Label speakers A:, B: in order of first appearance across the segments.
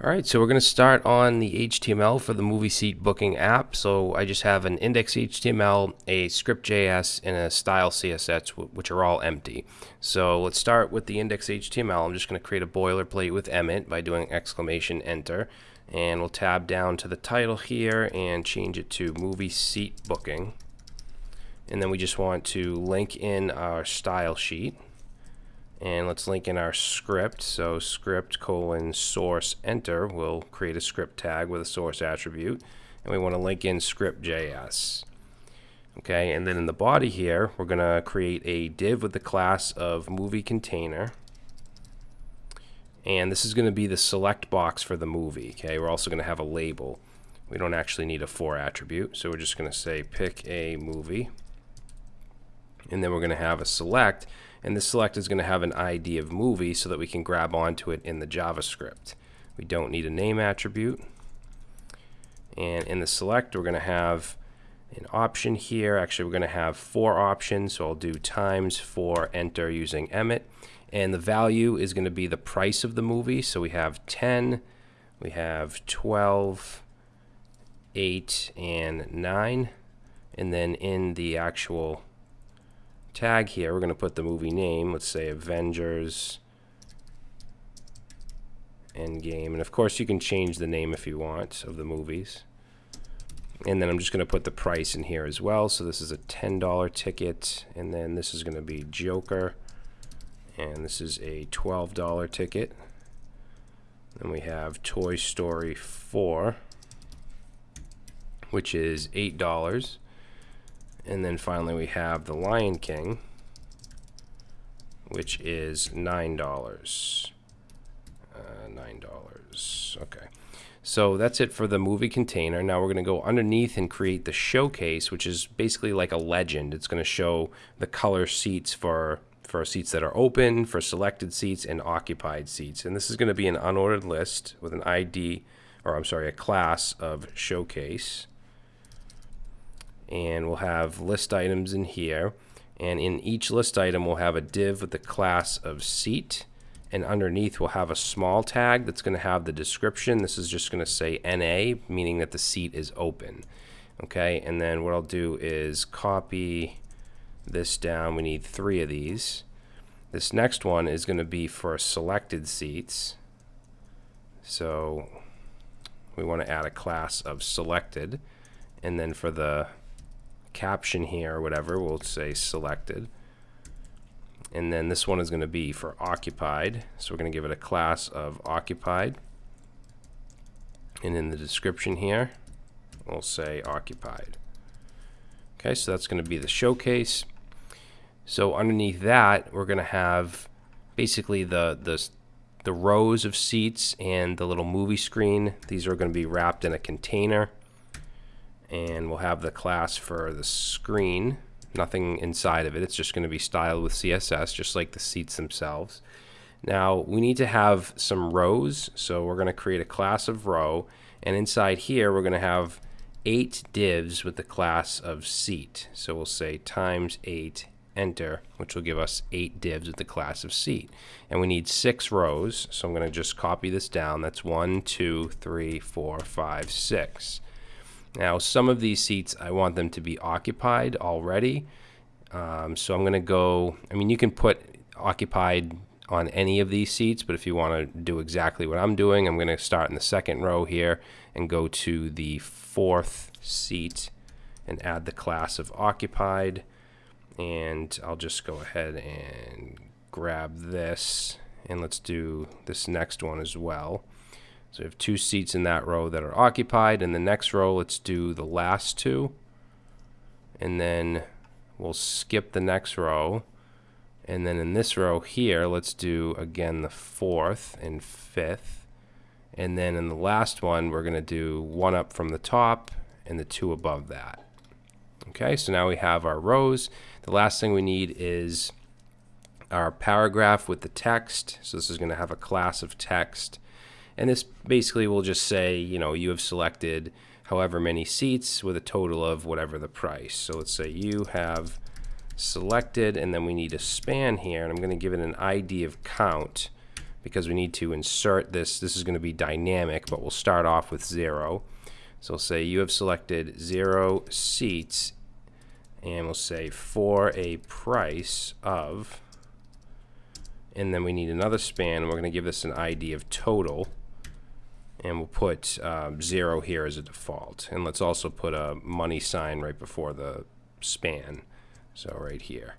A: All right, so we're going to start on the HTML for the movie seat booking app. So I just have an index HTML, a script JS, and a style CSS, which are all empty. So let's start with the index HTML. I'm just going to create a boilerplate with Emmet by doing exclamation enter. And we'll tab down to the title here and change it to movie seat booking. And then we just want to link in our style sheet and let's link in our script. So script colon source enter will create a script tag with a source attribute. And we want to link in script.js okay and then in the body here we're gonna create a div with the class of movie container. And this is going to be the select box for the movie okay? We're also going to have a label. We don't actually need a for attribute so we're just going to say pick a movie and then we're going to have a select and this select is going to have an ID of movie so that we can grab onto it in the JavaScript. We don't need a name attribute. And in the select, we're going to have an option here. Actually, we're going to have four options. So I'll do times four enter using Emmet. And the value is going to be the price of the movie. So we have 10, we have 12, 8, and 9. And then in the actual tag here, we're going to put the movie name. Let's say Avengers Endgame. And of course, you can change the name if you want of the movies. And then I'm just going to put the price in here as well. So this is a $10 ticket. And then this is going to be Joker. And this is a $12 ticket. Then we have Toy Story 4, which is $8. And then finally we have the Lion King, which is $9. Uh, $9. Okay. So that's it for the movie container. Now we're going to go underneath and create the showcase, which is basically like a legend. It's going to show the color seats for for seats that are open, for selected seats, and occupied seats. And this is going to be an unordered list with an ID, or I'm sorry, a class of showcase and we'll have list items in here. And in each list item we'll have a div with the class of seat. And underneath we'll have a small tag that's going to have the description. This is just going to say NA meaning that the seat is open okay? And then what I'll do is copy this down. We need three of these. This next one is going to be for selected seats. So we want to add a class of selected. And then for the caption here or whatever, we'll say selected. And then this one is going to be for occupied. So we're going to give it a class of occupied. And in the description here, we'll say occupied. Okay, so that's going to be the showcase. So underneath that, we're going to have basically the, the, the rows of seats and the little movie screen. These are going to be wrapped in a container and we'll have the class for the screen. Nothing inside of it. It's just going to be styled with CSS just like the seats themselves. Now we need to have some rows so we're going to create a class of row and inside here we're going to have eight divs with the class of seat. So we'll say times eight enter which will give us eight divs with the class of seat. And we need six rows so I'm going to just copy this down. That's one two three four five six now, some of these seats, I want them to be occupied already. Um, so I'm going to go, I mean, you can put occupied on any of these seats, but if you want to do exactly what I'm doing, I'm going to start in the second row here and go to the fourth seat and add the class of occupied. And I'll just go ahead and grab this and let's do this next one as well. So we have two seats in that row that are occupied. In the next row, let's do the last two. And then we'll skip the next row. And then in this row here, let's do again the fourth and fifth. And then in the last one, we're going to do one up from the top and the two above that. Okay, so now we have our rows. The last thing we need is our paragraph with the text. So this is going to have a class of text. And this basically will just say, you know, you have selected however many seats with a total of whatever the price. So let's say you have selected, and then we need a span here, and I'm going to give it an ID of count because we need to insert this. This is going to be dynamic, but we'll start off with zero. So we'll say you have selected zero seats, and we'll say for a price of, and then we need another span, and we're going to give this an ID of total, and we'll put um, zero here as a default. And let's also put a money sign right before the span, so right here.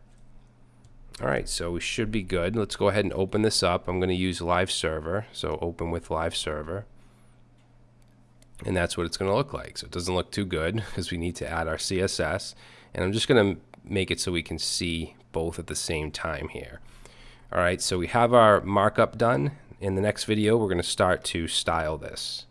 A: All right, so we should be good. Let's go ahead and open this up. I'm going to use live server, so open with live server. And that's what it's going to look like. So it doesn't look too good because we need to add our CSS. And I'm just going to make it so we can see both at the same time here. All right, so we have our markup done. In the next video, we're going to start to style this.